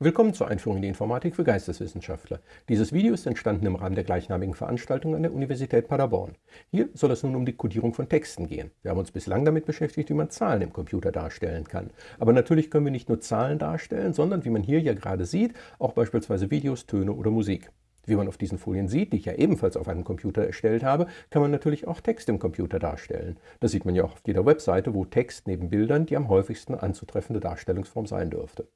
Willkommen zur Einführung in die Informatik für Geisteswissenschaftler. Dieses Video ist entstanden im Rahmen der gleichnamigen Veranstaltung an der Universität Paderborn. Hier soll es nun um die Codierung von Texten gehen. Wir haben uns bislang damit beschäftigt, wie man Zahlen im Computer darstellen kann. Aber natürlich können wir nicht nur Zahlen darstellen, sondern, wie man hier ja gerade sieht, auch beispielsweise Videos, Töne oder Musik. Wie man auf diesen Folien sieht, die ich ja ebenfalls auf einem Computer erstellt habe, kann man natürlich auch Text im Computer darstellen. Das sieht man ja auch auf jeder Webseite, wo Text neben Bildern die am häufigsten anzutreffende Darstellungsform sein dürfte.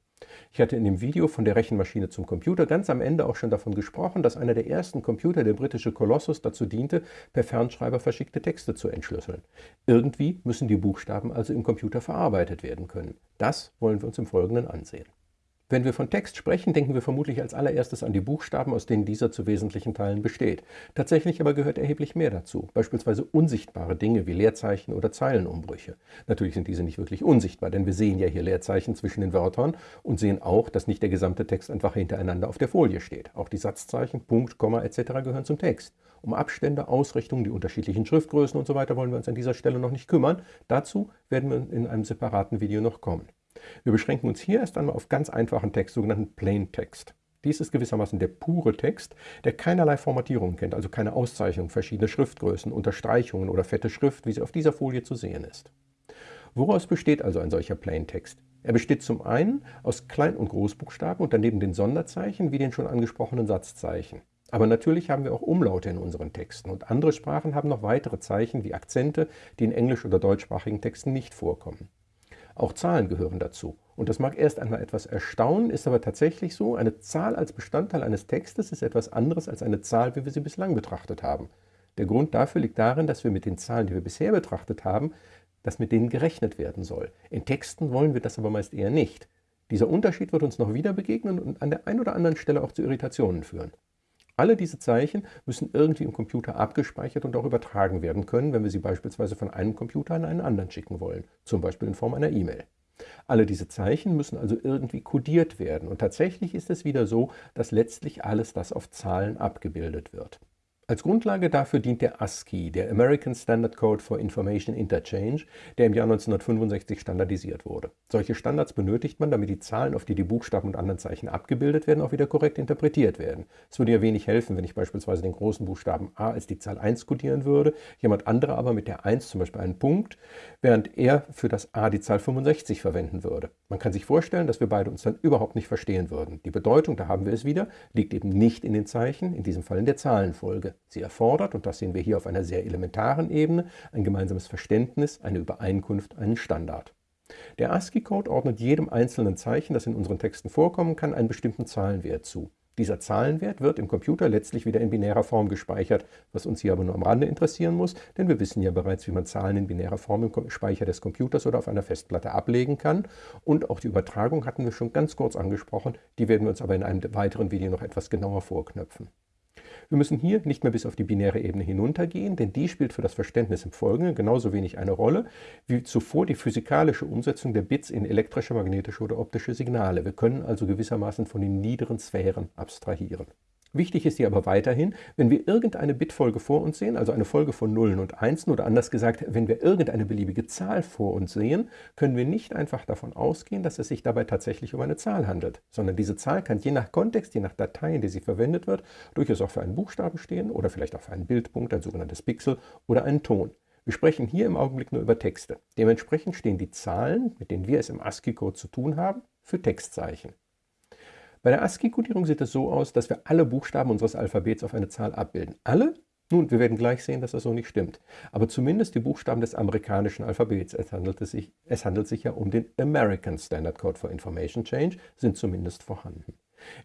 Ich hatte in dem Video von der Rechenmaschine zum Computer ganz am Ende auch schon davon gesprochen, dass einer der ersten Computer, der britische Colossus, dazu diente, per Fernschreiber verschickte Texte zu entschlüsseln. Irgendwie müssen die Buchstaben also im Computer verarbeitet werden können. Das wollen wir uns im Folgenden ansehen. Wenn wir von Text sprechen, denken wir vermutlich als allererstes an die Buchstaben, aus denen dieser zu wesentlichen Teilen besteht. Tatsächlich aber gehört erheblich mehr dazu, beispielsweise unsichtbare Dinge wie Leerzeichen oder Zeilenumbrüche. Natürlich sind diese nicht wirklich unsichtbar, denn wir sehen ja hier Leerzeichen zwischen den Wörtern und sehen auch, dass nicht der gesamte Text einfach hintereinander auf der Folie steht. Auch die Satzzeichen, Punkt, Komma etc. gehören zum Text. Um Abstände, Ausrichtungen, die unterschiedlichen Schriftgrößen usw. So wollen wir uns an dieser Stelle noch nicht kümmern. Dazu werden wir in einem separaten Video noch kommen. Wir beschränken uns hier erst einmal auf ganz einfachen Text, sogenannten Plain Text. Dies ist gewissermaßen der pure Text, der keinerlei Formatierung kennt, also keine Auszeichnung, verschiedene Schriftgrößen, Unterstreichungen oder fette Schrift, wie sie auf dieser Folie zu sehen ist. Woraus besteht also ein solcher Plaintext? Er besteht zum einen aus Klein- und Großbuchstaben und daneben den Sonderzeichen wie den schon angesprochenen Satzzeichen. Aber natürlich haben wir auch Umlaute in unseren Texten und andere Sprachen haben noch weitere Zeichen wie Akzente, die in englisch- oder deutschsprachigen Texten nicht vorkommen. Auch Zahlen gehören dazu. Und das mag erst einmal etwas erstaunen, ist aber tatsächlich so, eine Zahl als Bestandteil eines Textes ist etwas anderes als eine Zahl, wie wir sie bislang betrachtet haben. Der Grund dafür liegt darin, dass wir mit den Zahlen, die wir bisher betrachtet haben, dass mit denen gerechnet werden soll. In Texten wollen wir das aber meist eher nicht. Dieser Unterschied wird uns noch wieder begegnen und an der einen oder anderen Stelle auch zu Irritationen führen. Alle diese Zeichen müssen irgendwie im Computer abgespeichert und auch übertragen werden können, wenn wir sie beispielsweise von einem Computer an einen anderen schicken wollen, zum Beispiel in Form einer E-Mail. Alle diese Zeichen müssen also irgendwie kodiert werden und tatsächlich ist es wieder so, dass letztlich alles das auf Zahlen abgebildet wird. Als Grundlage dafür dient der ASCII, der American Standard Code for Information Interchange, der im Jahr 1965 standardisiert wurde. Solche Standards benötigt man, damit die Zahlen, auf die die Buchstaben und anderen Zeichen abgebildet werden, auch wieder korrekt interpretiert werden. Es würde ja wenig helfen, wenn ich beispielsweise den großen Buchstaben a als die Zahl 1 kodieren würde, jemand anderer aber mit der 1 zum Beispiel einen Punkt, während er für das a die Zahl 65 verwenden würde. Man kann sich vorstellen, dass wir beide uns dann überhaupt nicht verstehen würden. Die Bedeutung, da haben wir es wieder, liegt eben nicht in den Zeichen, in diesem Fall in der Zahlenfolge. Sie erfordert, und das sehen wir hier auf einer sehr elementaren Ebene, ein gemeinsames Verständnis, eine Übereinkunft, einen Standard. Der ASCII-Code ordnet jedem einzelnen Zeichen, das in unseren Texten vorkommen kann, einen bestimmten Zahlenwert zu. Dieser Zahlenwert wird im Computer letztlich wieder in binärer Form gespeichert, was uns hier aber nur am Rande interessieren muss, denn wir wissen ja bereits, wie man Zahlen in binärer Form im Speicher des Computers oder auf einer Festplatte ablegen kann. Und auch die Übertragung hatten wir schon ganz kurz angesprochen, die werden wir uns aber in einem weiteren Video noch etwas genauer vorknöpfen. Wir müssen hier nicht mehr bis auf die binäre Ebene hinuntergehen, denn die spielt für das Verständnis im Folgenden genauso wenig eine Rolle wie zuvor die physikalische Umsetzung der Bits in elektrische, magnetische oder optische Signale. Wir können also gewissermaßen von den niederen Sphären abstrahieren. Wichtig ist hier aber weiterhin, wenn wir irgendeine Bitfolge vor uns sehen, also eine Folge von Nullen und Einsen oder anders gesagt, wenn wir irgendeine beliebige Zahl vor uns sehen, können wir nicht einfach davon ausgehen, dass es sich dabei tatsächlich um eine Zahl handelt, sondern diese Zahl kann je nach Kontext, je nach Datei, in der sie verwendet wird, durchaus auch für einen Buchstaben stehen oder vielleicht auch für einen Bildpunkt, ein sogenanntes Pixel oder einen Ton. Wir sprechen hier im Augenblick nur über Texte. Dementsprechend stehen die Zahlen, mit denen wir es im ASCII-Code zu tun haben, für Textzeichen. Bei der ASCII-Codierung sieht es so aus, dass wir alle Buchstaben unseres Alphabets auf eine Zahl abbilden. Alle? Nun, wir werden gleich sehen, dass das so nicht stimmt. Aber zumindest die Buchstaben des amerikanischen Alphabets, es handelt, sich, es handelt sich ja um den American Standard Code for Information Change, sind zumindest vorhanden.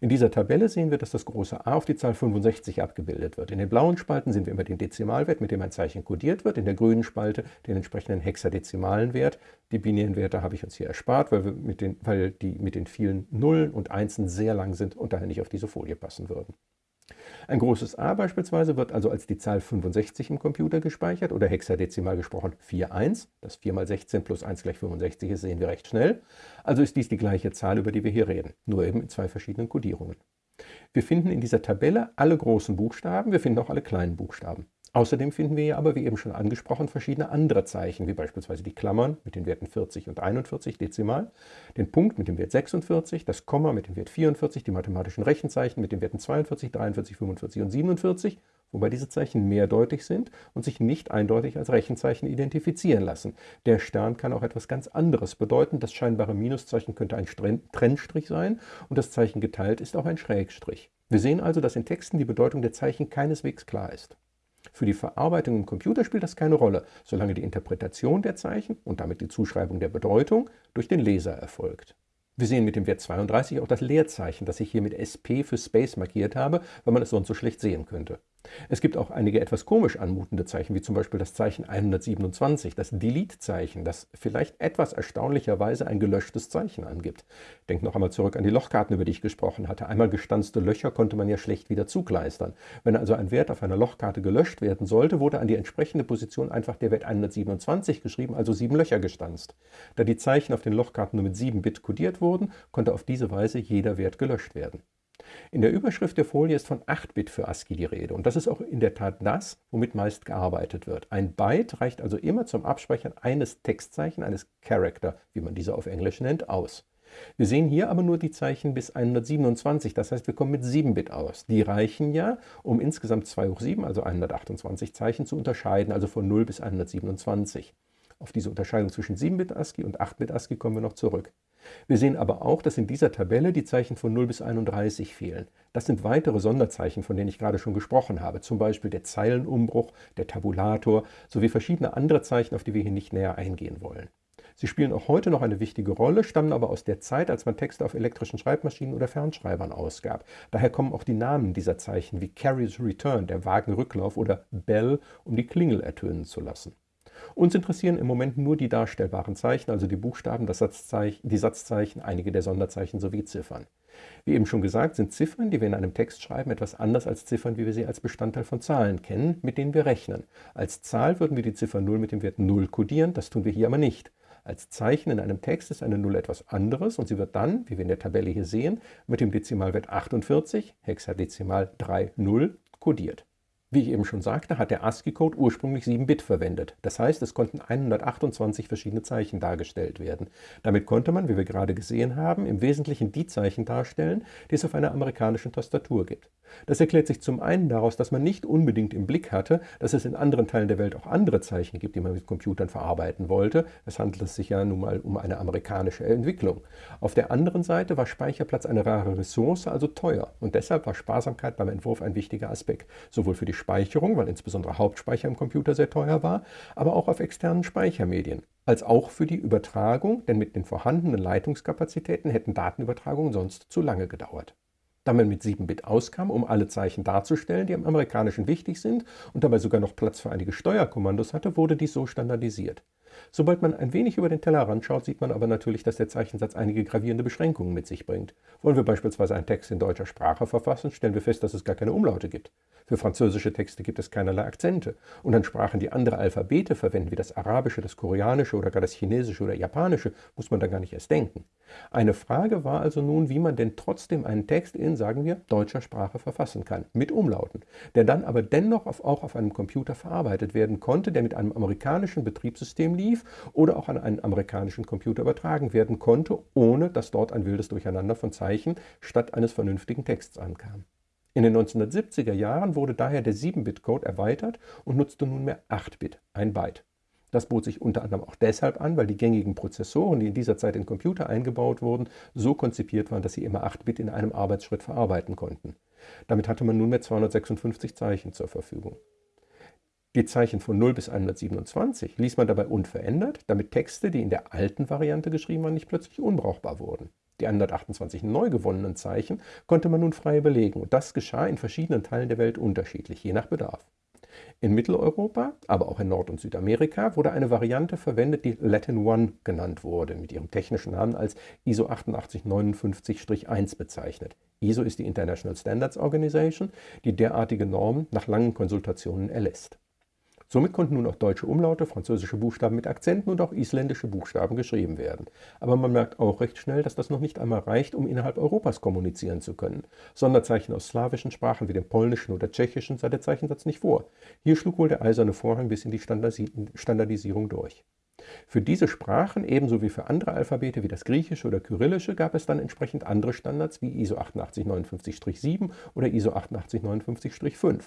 In dieser Tabelle sehen wir, dass das große A auf die Zahl 65 abgebildet wird. In den blauen Spalten sehen wir immer den Dezimalwert, mit dem ein Zeichen kodiert wird. In der grünen Spalte den entsprechenden hexadezimalen Wert. Die binären Werte habe ich uns hier erspart, weil, wir mit den, weil die mit den vielen Nullen und Einsen sehr lang sind und daher nicht auf diese Folie passen würden. Ein großes A beispielsweise wird also als die Zahl 65 im Computer gespeichert oder hexadezimal gesprochen 41. Das 4 mal 16 plus 1 gleich 65 ist, sehen wir recht schnell. Also ist dies die gleiche Zahl, über die wir hier reden, nur eben in zwei verschiedenen Codierungen. Wir finden in dieser Tabelle alle großen Buchstaben, wir finden auch alle kleinen Buchstaben. Außerdem finden wir hier aber, wie eben schon angesprochen, verschiedene andere Zeichen, wie beispielsweise die Klammern mit den Werten 40 und 41 dezimal, den Punkt mit dem Wert 46, das Komma mit dem Wert 44, die mathematischen Rechenzeichen mit den Werten 42, 43, 45 und 47, wobei diese Zeichen mehrdeutig sind und sich nicht eindeutig als Rechenzeichen identifizieren lassen. Der Stern kann auch etwas ganz anderes bedeuten. Das scheinbare Minuszeichen könnte ein Trennstrich sein und das Zeichen geteilt ist auch ein Schrägstrich. Wir sehen also, dass in Texten die Bedeutung der Zeichen keineswegs klar ist. Für die Verarbeitung im Computer spielt das keine Rolle, solange die Interpretation der Zeichen und damit die Zuschreibung der Bedeutung durch den Leser erfolgt. Wir sehen mit dem Wert 32 auch das Leerzeichen, das ich hier mit SP für Space markiert habe, weil man es sonst so schlecht sehen könnte. Es gibt auch einige etwas komisch anmutende Zeichen, wie zum Beispiel das Zeichen 127, das Delete-Zeichen, das vielleicht etwas erstaunlicherweise ein gelöschtes Zeichen angibt. Denkt noch einmal zurück an die Lochkarten, über die ich gesprochen hatte. Einmal gestanzte Löcher konnte man ja schlecht wieder zugleistern. Wenn also ein Wert auf einer Lochkarte gelöscht werden sollte, wurde an die entsprechende Position einfach der Wert 127 geschrieben, also sieben Löcher gestanzt. Da die Zeichen auf den Lochkarten nur mit 7 Bit kodiert wurden, konnte auf diese Weise jeder Wert gelöscht werden. In der Überschrift der Folie ist von 8-Bit für ASCII die Rede und das ist auch in der Tat das, womit meist gearbeitet wird. Ein Byte reicht also immer zum Abspeichern eines Textzeichen, eines Character, wie man diese auf Englisch nennt, aus. Wir sehen hier aber nur die Zeichen bis 127, das heißt, wir kommen mit 7-Bit aus. Die reichen ja, um insgesamt 2 hoch 7, also 128 Zeichen zu unterscheiden, also von 0 bis 127. Auf diese Unterscheidung zwischen 7-Bit ASCII und 8-Bit ASCII kommen wir noch zurück. Wir sehen aber auch, dass in dieser Tabelle die Zeichen von 0 bis 31 fehlen. Das sind weitere Sonderzeichen, von denen ich gerade schon gesprochen habe, zum Beispiel der Zeilenumbruch, der Tabulator sowie verschiedene andere Zeichen, auf die wir hier nicht näher eingehen wollen. Sie spielen auch heute noch eine wichtige Rolle, stammen aber aus der Zeit, als man Texte auf elektrischen Schreibmaschinen oder Fernschreibern ausgab. Daher kommen auch die Namen dieser Zeichen wie Carrier's Return, der Wagenrücklauf oder Bell, um die Klingel ertönen zu lassen. Uns interessieren im Moment nur die darstellbaren Zeichen, also die Buchstaben, das Satzzeichen, die Satzzeichen, einige der Sonderzeichen sowie Ziffern. Wie eben schon gesagt, sind Ziffern, die wir in einem Text schreiben, etwas anders als Ziffern, wie wir sie als Bestandteil von Zahlen kennen, mit denen wir rechnen. Als Zahl würden wir die Ziffer 0 mit dem Wert 0 kodieren, das tun wir hier aber nicht. Als Zeichen in einem Text ist eine 0 etwas anderes und sie wird dann, wie wir in der Tabelle hier sehen, mit dem Dezimalwert 48, Hexadezimal 30, kodiert. Wie ich eben schon sagte, hat der ASCII-Code ursprünglich 7 Bit verwendet. Das heißt, es konnten 128 verschiedene Zeichen dargestellt werden. Damit konnte man, wie wir gerade gesehen haben, im Wesentlichen die Zeichen darstellen, die es auf einer amerikanischen Tastatur gibt. Das erklärt sich zum einen daraus, dass man nicht unbedingt im Blick hatte, dass es in anderen Teilen der Welt auch andere Zeichen gibt, die man mit Computern verarbeiten wollte. Es handelt sich ja nun mal um eine amerikanische Entwicklung. Auf der anderen Seite war Speicherplatz eine rare Ressource, also teuer. Und deshalb war Sparsamkeit beim Entwurf ein wichtiger Aspekt, sowohl für die Speicherung, weil insbesondere Hauptspeicher im Computer sehr teuer war, aber auch auf externen Speichermedien als auch für die Übertragung, denn mit den vorhandenen Leitungskapazitäten hätten Datenübertragungen sonst zu lange gedauert da man mit 7-Bit auskam, um alle Zeichen darzustellen, die im Amerikanischen wichtig sind und dabei sogar noch Platz für einige Steuerkommandos hatte, wurde dies so standardisiert. Sobald man ein wenig über den Tellerrand schaut, sieht man aber natürlich, dass der Zeichensatz einige gravierende Beschränkungen mit sich bringt. Wollen wir beispielsweise einen Text in deutscher Sprache verfassen, stellen wir fest, dass es gar keine Umlaute gibt. Für französische Texte gibt es keinerlei Akzente. Und an Sprachen, die andere Alphabete verwenden, wie das Arabische, das Koreanische oder gar das Chinesische oder Japanische, muss man da gar nicht erst denken. Eine Frage war also nun, wie man denn trotzdem einen Text in, sagen wir, deutscher Sprache verfassen kann, mit Umlauten, der dann aber dennoch auf, auch auf einem Computer verarbeitet werden konnte, der mit einem amerikanischen Betriebssystem lief oder auch an einen amerikanischen Computer übertragen werden konnte, ohne dass dort ein wildes Durcheinander von Zeichen statt eines vernünftigen Texts ankam. In den 1970er Jahren wurde daher der 7-Bit-Code erweitert und nutzte nunmehr 8-Bit, ein Byte. Das bot sich unter anderem auch deshalb an, weil die gängigen Prozessoren, die in dieser Zeit in Computer eingebaut wurden, so konzipiert waren, dass sie immer 8-Bit in einem Arbeitsschritt verarbeiten konnten. Damit hatte man nunmehr 256 Zeichen zur Verfügung. Die Zeichen von 0 bis 127 ließ man dabei unverändert, damit Texte, die in der alten Variante geschrieben waren, nicht plötzlich unbrauchbar wurden. Die 128 neu gewonnenen Zeichen konnte man nun frei belegen und das geschah in verschiedenen Teilen der Welt unterschiedlich, je nach Bedarf. In Mitteleuropa, aber auch in Nord- und Südamerika wurde eine Variante verwendet, die Latin One genannt wurde, mit ihrem technischen Namen als ISO 8859-1 bezeichnet. ISO ist die International Standards Organization, die derartige Normen nach langen Konsultationen erlässt. Somit konnten nun auch deutsche Umlaute, französische Buchstaben mit Akzenten und auch isländische Buchstaben geschrieben werden. Aber man merkt auch recht schnell, dass das noch nicht einmal reicht, um innerhalb Europas kommunizieren zu können. Sonderzeichen aus slawischen Sprachen wie dem polnischen oder tschechischen sah der Zeichensatz nicht vor. Hier schlug wohl der eiserne Vorhang bis in die Standardisierung durch. Für diese Sprachen, ebenso wie für andere Alphabete wie das Griechische oder Kyrillische, gab es dann entsprechend andere Standards wie ISO 8859-7 oder ISO 8859-5.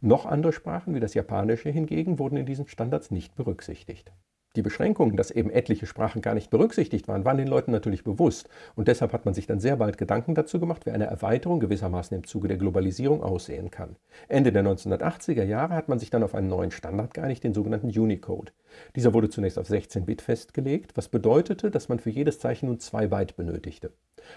Noch andere Sprachen wie das Japanische hingegen wurden in diesen Standards nicht berücksichtigt. Die Beschränkungen, dass eben etliche Sprachen gar nicht berücksichtigt waren, waren den Leuten natürlich bewusst. Und deshalb hat man sich dann sehr bald Gedanken dazu gemacht, wie eine Erweiterung gewissermaßen im Zuge der Globalisierung aussehen kann. Ende der 1980er Jahre hat man sich dann auf einen neuen Standard geeinigt, den sogenannten Unicode. Dieser wurde zunächst auf 16 Bit festgelegt, was bedeutete, dass man für jedes Zeichen nun 2 Byte benötigte.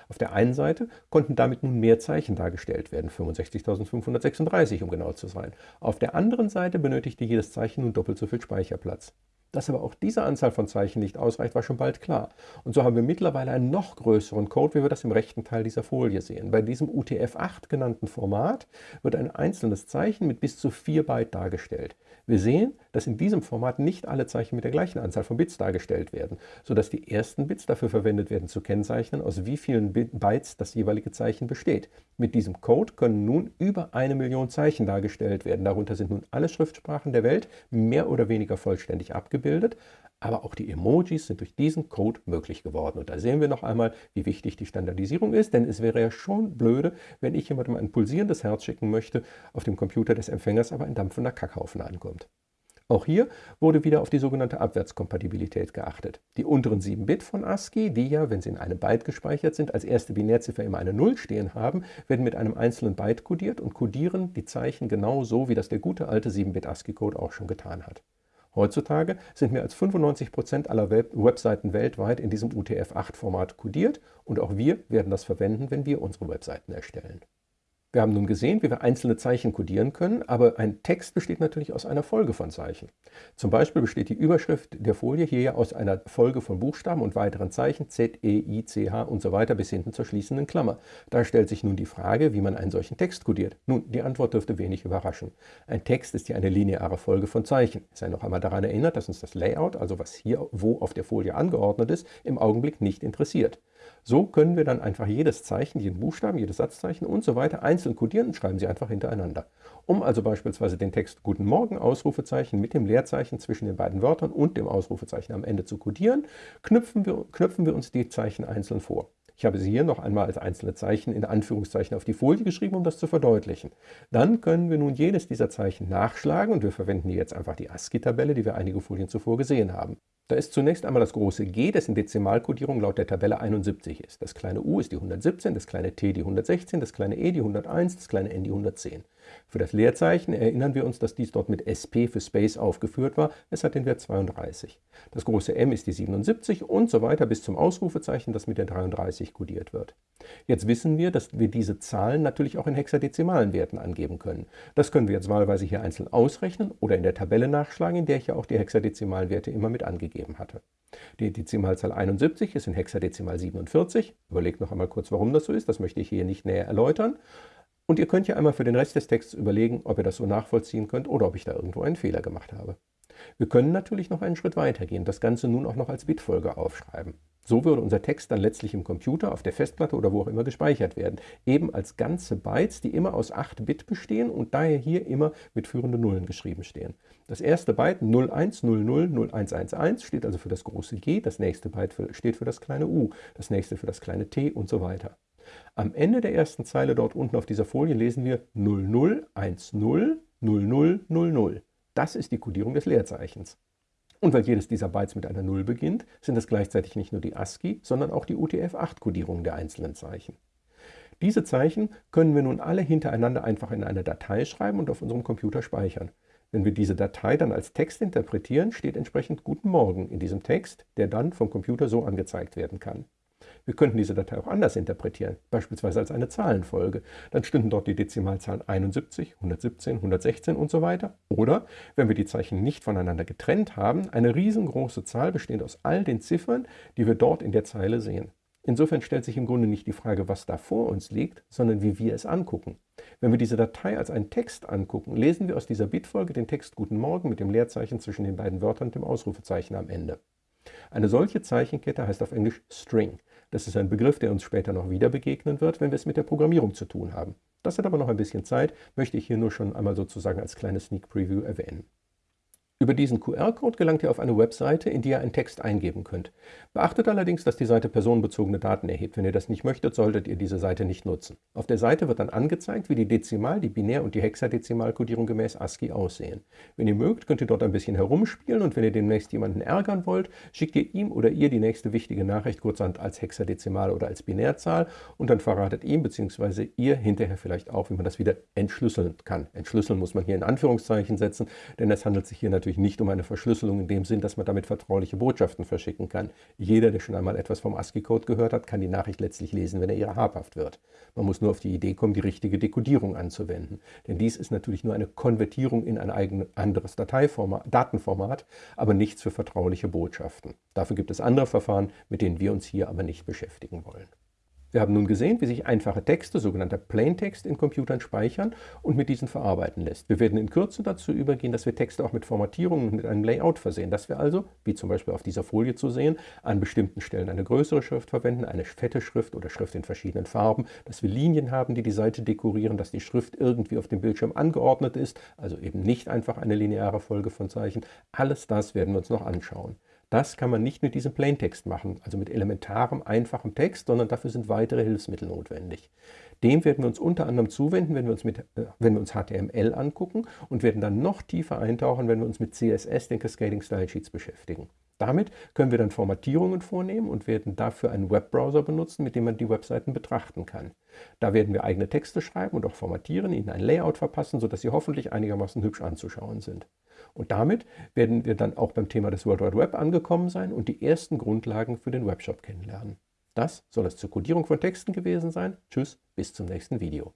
Auf der einen Seite konnten damit nun mehr Zeichen dargestellt werden, 65.536 um genau zu sein. Auf der anderen Seite benötigte jedes Zeichen nun doppelt so viel Speicherplatz. Dass aber auch diese Anzahl von Zeichen nicht ausreicht, war schon bald klar. Und so haben wir mittlerweile einen noch größeren Code, wie wir das im rechten Teil dieser Folie sehen. Bei diesem UTF-8 genannten Format wird ein einzelnes Zeichen mit bis zu 4 Byte dargestellt. Wir sehen, dass in diesem Format nicht alle Zeichen mit der gleichen Anzahl von Bits dargestellt werden, sodass die ersten Bits dafür verwendet werden zu kennzeichnen, aus wie vielen Bytes das jeweilige Zeichen besteht. Mit diesem Code können nun über eine Million Zeichen dargestellt werden. Darunter sind nun alle Schriftsprachen der Welt mehr oder weniger vollständig abgebildet, aber auch die Emojis sind durch diesen Code möglich geworden. Und da sehen wir noch einmal, wie wichtig die Standardisierung ist, denn es wäre ja schon blöde, wenn ich jemandem ein pulsierendes Herz schicken möchte, auf dem Computer des Empfängers aber ein dampfender Kackhaufen ankommt. Auch hier wurde wieder auf die sogenannte Abwärtskompatibilität geachtet. Die unteren 7 Bit von ASCII, die ja, wenn sie in einem Byte gespeichert sind, als erste Binärziffer immer eine 0 stehen haben, werden mit einem einzelnen Byte kodiert und kodieren die Zeichen genau so, wie das der gute alte 7-Bit ASCII-Code auch schon getan hat. Heutzutage sind mehr als 95 Prozent aller Web Webseiten weltweit in diesem UTF-8-Format kodiert und auch wir werden das verwenden, wenn wir unsere Webseiten erstellen. Wir haben nun gesehen, wie wir einzelne Zeichen kodieren können, aber ein Text besteht natürlich aus einer Folge von Zeichen. Zum Beispiel besteht die Überschrift der Folie hier ja aus einer Folge von Buchstaben und weiteren Zeichen Z, E, I, C, H und so weiter bis hinten zur schließenden Klammer. Da stellt sich nun die Frage, wie man einen solchen Text kodiert. Nun, die Antwort dürfte wenig überraschen. Ein Text ist ja eine lineare Folge von Zeichen. Sei noch einmal daran erinnert, dass uns das Layout, also was hier wo auf der Folie angeordnet ist, im Augenblick nicht interessiert. So können wir dann einfach jedes Zeichen, jeden Buchstaben, jedes Satzzeichen und so weiter einzeln kodieren und schreiben sie einfach hintereinander. Um also beispielsweise den Text Guten Morgen Ausrufezeichen mit dem Leerzeichen zwischen den beiden Wörtern und dem Ausrufezeichen am Ende zu kodieren, knüpfen wir, knöpfen wir uns die Zeichen einzeln vor. Ich habe sie hier noch einmal als einzelne Zeichen in Anführungszeichen auf die Folie geschrieben, um das zu verdeutlichen. Dann können wir nun jedes dieser Zeichen nachschlagen und wir verwenden hier jetzt einfach die ASCII-Tabelle, die wir einige Folien zuvor gesehen haben. Da ist zunächst einmal das große G, dessen Dezimalkodierung laut der Tabelle 71 ist. Das kleine u ist die 117, das kleine t die 116, das kleine e die 101, das kleine n die 110. Für das Leerzeichen erinnern wir uns, dass dies dort mit SP für Space aufgeführt war. Es hat den Wert 32. Das große M ist die 77 und so weiter bis zum Ausrufezeichen, das mit der 33 kodiert wird. Jetzt wissen wir, dass wir diese Zahlen natürlich auch in hexadezimalen Werten angeben können. Das können wir jetzt wahlweise hier einzeln ausrechnen oder in der Tabelle nachschlagen, in der ich ja auch die hexadezimalen Werte immer mit angegeben hatte. Die Dezimalzahl 71 ist in Hexadezimal 47. Überlegt noch einmal kurz, warum das so ist. Das möchte ich hier nicht näher erläutern. Und ihr könnt ja einmal für den Rest des Textes überlegen, ob ihr das so nachvollziehen könnt oder ob ich da irgendwo einen Fehler gemacht habe. Wir können natürlich noch einen Schritt weitergehen, das Ganze nun auch noch als Bitfolge aufschreiben. So würde unser Text dann letztlich im Computer, auf der Festplatte oder wo auch immer gespeichert werden. Eben als ganze Bytes, die immer aus 8 Bit bestehen und daher hier immer mit führenden Nullen geschrieben stehen. Das erste Byte 01000111 steht also für das große G, das nächste Byte steht für das kleine u, das nächste für das kleine t und so weiter. Am Ende der ersten Zeile dort unten auf dieser Folie lesen wir 0010 0000. Das ist die Kodierung des Leerzeichens. Und weil jedes dieser Bytes mit einer 0 beginnt, sind es gleichzeitig nicht nur die ASCII, sondern auch die UTF-8-Kodierung der einzelnen Zeichen. Diese Zeichen können wir nun alle hintereinander einfach in eine Datei schreiben und auf unserem Computer speichern. Wenn wir diese Datei dann als Text interpretieren, steht entsprechend Guten Morgen in diesem Text, der dann vom Computer so angezeigt werden kann. Wir könnten diese Datei auch anders interpretieren, beispielsweise als eine Zahlenfolge. Dann stünden dort die Dezimalzahlen 71, 117, 116 und so weiter. Oder, wenn wir die Zeichen nicht voneinander getrennt haben, eine riesengroße Zahl bestehend aus all den Ziffern, die wir dort in der Zeile sehen. Insofern stellt sich im Grunde nicht die Frage, was da vor uns liegt, sondern wie wir es angucken. Wenn wir diese Datei als einen Text angucken, lesen wir aus dieser Bitfolge den Text Guten Morgen mit dem Leerzeichen zwischen den beiden Wörtern und dem Ausrufezeichen am Ende. Eine solche Zeichenkette heißt auf Englisch String. Das ist ein Begriff, der uns später noch wieder begegnen wird, wenn wir es mit der Programmierung zu tun haben. Das hat aber noch ein bisschen Zeit, möchte ich hier nur schon einmal sozusagen als kleines Sneak Preview erwähnen. Über diesen QR-Code gelangt ihr auf eine Webseite, in die ihr einen Text eingeben könnt. Beachtet allerdings, dass die Seite personenbezogene Daten erhebt. Wenn ihr das nicht möchtet, solltet ihr diese Seite nicht nutzen. Auf der Seite wird dann angezeigt, wie die Dezimal-, die Binär- und die Hexadezimalkodierung gemäß ASCII aussehen. Wenn ihr mögt, könnt ihr dort ein bisschen herumspielen und wenn ihr demnächst jemanden ärgern wollt, schickt ihr ihm oder ihr die nächste wichtige Nachricht kurzerhand als Hexadezimal- oder als Binärzahl und dann verratet ihm bzw. ihr hinterher vielleicht auch, wie man das wieder entschlüsseln kann. Entschlüsseln muss man hier in Anführungszeichen setzen, denn es handelt sich hier natürlich natürlich nicht um eine Verschlüsselung in dem Sinn, dass man damit vertrauliche Botschaften verschicken kann. Jeder, der schon einmal etwas vom ASCII-Code gehört hat, kann die Nachricht letztlich lesen, wenn er ihr habhaft wird. Man muss nur auf die Idee kommen, die richtige Dekodierung anzuwenden. Denn dies ist natürlich nur eine Konvertierung in ein eigenes, anderes Dateiformat, Datenformat, aber nichts für vertrauliche Botschaften. Dafür gibt es andere Verfahren, mit denen wir uns hier aber nicht beschäftigen wollen. Wir haben nun gesehen, wie sich einfache Texte, sogenannter Plaintext, in Computern speichern und mit diesen verarbeiten lässt. Wir werden in Kürze dazu übergehen, dass wir Texte auch mit Formatierungen und mit einem Layout versehen, dass wir also, wie zum Beispiel auf dieser Folie zu sehen, an bestimmten Stellen eine größere Schrift verwenden, eine fette Schrift oder Schrift in verschiedenen Farben, dass wir Linien haben, die die Seite dekorieren, dass die Schrift irgendwie auf dem Bildschirm angeordnet ist, also eben nicht einfach eine lineare Folge von Zeichen. Alles das werden wir uns noch anschauen. Das kann man nicht mit diesem Plaintext machen, also mit elementarem, einfachem Text, sondern dafür sind weitere Hilfsmittel notwendig. Dem werden wir uns unter anderem zuwenden, wenn wir uns, mit, äh, wenn wir uns HTML angucken und werden dann noch tiefer eintauchen, wenn wir uns mit CSS, den Cascading Style Sheets, beschäftigen. Damit können wir dann Formatierungen vornehmen und werden dafür einen Webbrowser benutzen, mit dem man die Webseiten betrachten kann. Da werden wir eigene Texte schreiben und auch formatieren, ihnen ein Layout verpassen, sodass sie hoffentlich einigermaßen hübsch anzuschauen sind. Und damit werden wir dann auch beim Thema des World Wide Web angekommen sein und die ersten Grundlagen für den Webshop kennenlernen. Das soll es zur Codierung von Texten gewesen sein. Tschüss, bis zum nächsten Video.